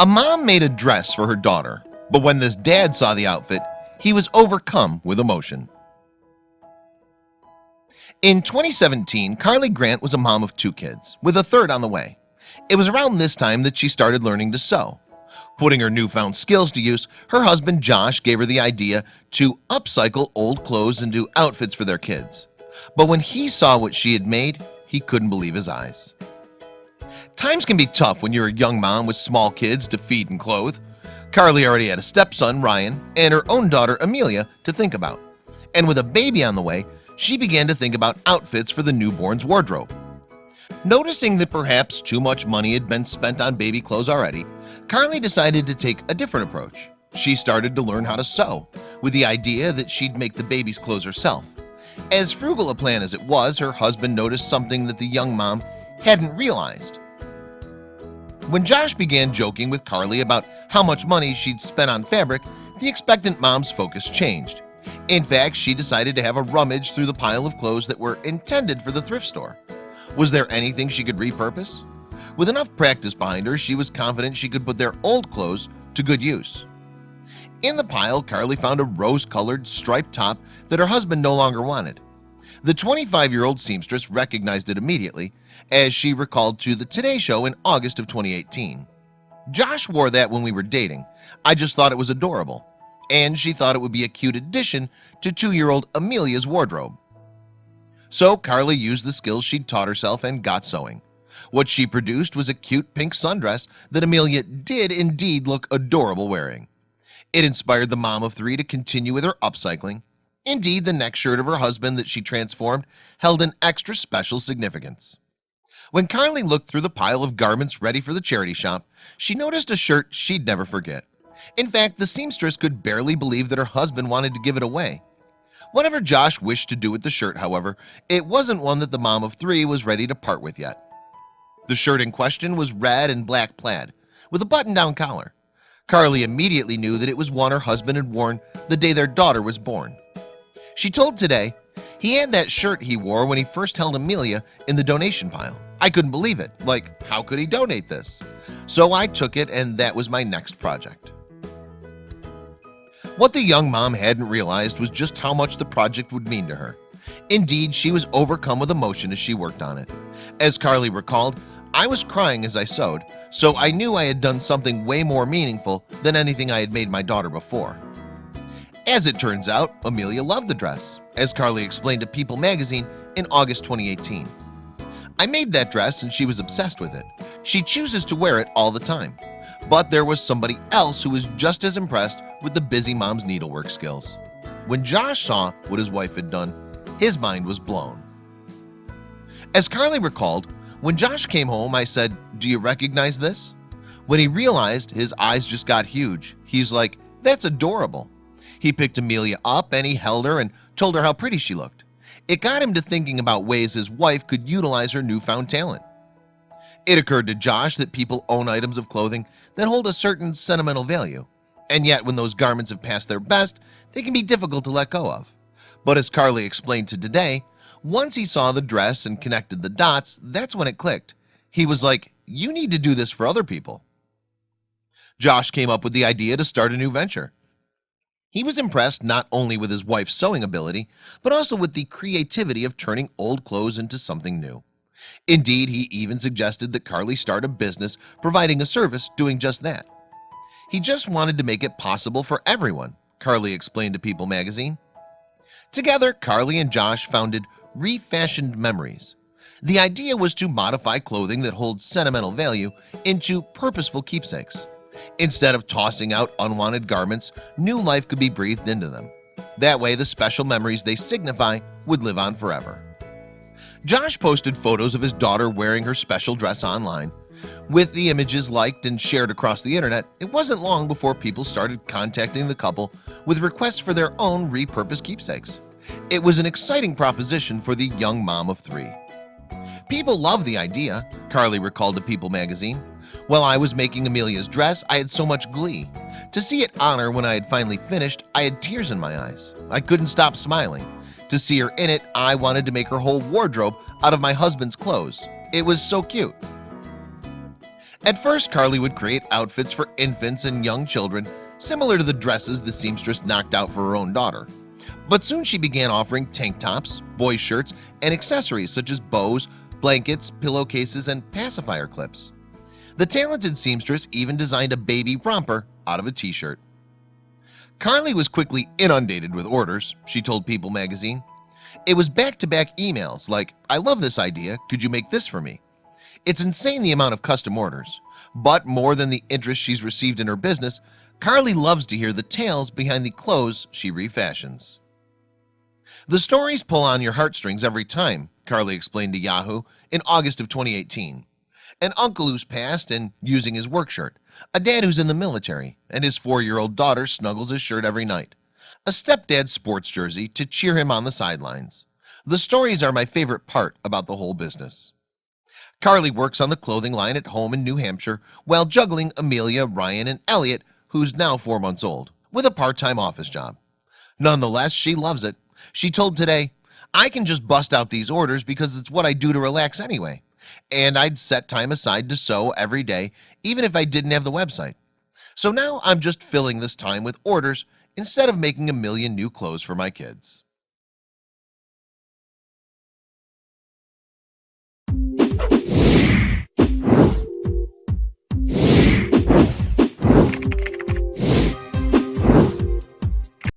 A mom made a dress for her daughter, but when this dad saw the outfit, he was overcome with emotion. In 2017, Carly Grant was a mom of two kids, with a third on the way. It was around this time that she started learning to sew. Putting her newfound skills to use, her husband Josh gave her the idea to upcycle old clothes into outfits for their kids. But when he saw what she had made, he couldn't believe his eyes. Times can be tough when you're a young mom with small kids to feed and clothe. Carly already had a stepson Ryan and her own daughter Amelia to think about. And with a baby on the way she began to think about outfits for the newborn's wardrobe. Noticing that perhaps too much money had been spent on baby clothes already Carly decided to take a different approach. She started to learn how to sew with the idea that she'd make the baby's clothes herself. As frugal a plan as it was her husband noticed something that the young mom hadn't realized when Josh began joking with Carly about how much money she'd spent on fabric the expectant mom's focus changed. In fact she decided to have a rummage through the pile of clothes that were intended for the thrift store. Was there anything she could repurpose? With enough practice behind her she was confident she could put their old clothes to good use. In the pile Carly found a rose-colored striped top that her husband no longer wanted the 25-year-old seamstress recognized it immediately as she recalled to the Today Show in August of 2018 Josh wore that when we were dating. I just thought it was adorable and she thought it would be a cute addition to two-year-old Amelia's wardrobe. So Carly used the skills she'd taught herself and got sewing. What she produced was a cute pink sundress that Amelia did indeed look adorable wearing. It inspired the mom of three to continue with her upcycling Indeed the next shirt of her husband that she transformed held an extra special significance. When Carly looked through the pile of garments ready for the charity shop She noticed a shirt she'd never forget. In fact the seamstress could barely believe that her husband wanted to give it away. Whatever Josh wished to do with the shirt however It wasn't one that the mom of three was ready to part with yet. The shirt in question was red and black plaid with a button-down collar. Carly immediately knew that it was one her husband had worn the day their daughter was born she told today he had that shirt he wore when he first held Amelia in the donation pile I couldn't believe it. Like how could he donate this? So I took it and that was my next project. What the young mom hadn't realized was just how much the project would mean to her. Indeed she was overcome with emotion as she worked on it. As Carly recalled I was crying as I sewed so I knew I had done something way more meaningful than anything I had made my daughter before as it turns out Amelia loved the dress as Carly explained to People magazine in August 2018 I made that dress and she was obsessed with it. She chooses to wear it all the time. But there was somebody else who was just as impressed with the busy mom's needlework skills. When Josh saw what his wife had done his mind was blown. As Carly recalled when Josh came home I said do you recognize this? When he realized his eyes just got huge. He's like that's adorable he picked Amelia up and he held her and told her how pretty she looked. It got him to thinking about ways his wife could utilize her newfound talent. It occurred to Josh that people own items of clothing that hold a certain sentimental value and yet when those garments have passed their best they can be difficult to let go of. But as Carly explained to today once he saw the dress and connected the dots that's when it clicked. He was like you need to do this for other people. Josh came up with the idea to start a new venture he was impressed not only with his wife's sewing ability but also with the creativity of turning old clothes into something new. Indeed he even suggested that Carly start a business providing a service doing just that. He just wanted to make it possible for everyone Carly explained to People magazine. Together Carly and Josh founded refashioned memories. The idea was to modify clothing that holds sentimental value into purposeful keepsakes Instead of tossing out unwanted garments new life could be breathed into them. That way the special memories they signify would live on forever. Josh posted photos of his daughter wearing her special dress online. With the images liked and shared across the internet It wasn't long before people started contacting the couple with requests for their own repurposed keepsakes. It was an exciting proposition for the young mom of three. People love the idea Carly recalled to People magazine while I was making Amelia's dress I had so much glee. To see it on her when I had finally finished I had tears in my eyes. I couldn't stop smiling. To see her in it I wanted to make her whole wardrobe out of my husband's clothes. It was so cute. At first Carly would create outfits for infants and young children Similar to the dresses the seamstress knocked out for her own daughter. But soon she began offering tank tops boy shirts and accessories such as bows blankets pillowcases and pacifier clips The talented seamstress even designed a baby romper out of a t-shirt. Carly was quickly inundated with orders she told People magazine. It was back-to-back -back emails like I love this idea. Could you make this for me? It's insane the amount of custom orders but more than the interest she's received in her business Carly loves to hear the tales behind the clothes she refashions. The stories pull on your heartstrings every time Carly explained to Yahoo in August of 2018 an uncle who's passed and using his work shirt. A dad who's in the military and his four-year-old daughter snuggles his shirt every night. A stepdad sports jersey to cheer him on the sidelines. The stories are my favorite part about the whole business. Carly works on the clothing line at home in New Hampshire while juggling Amelia Ryan and Elliot who's now four months old with a part-time office job. Nonetheless, she loves it. She told today I can just bust out these orders because it's what I do to relax anyway and I'd set time aside to sew every day even if I didn't have the website. So now I'm just filling this time with orders instead of making a million new clothes for my kids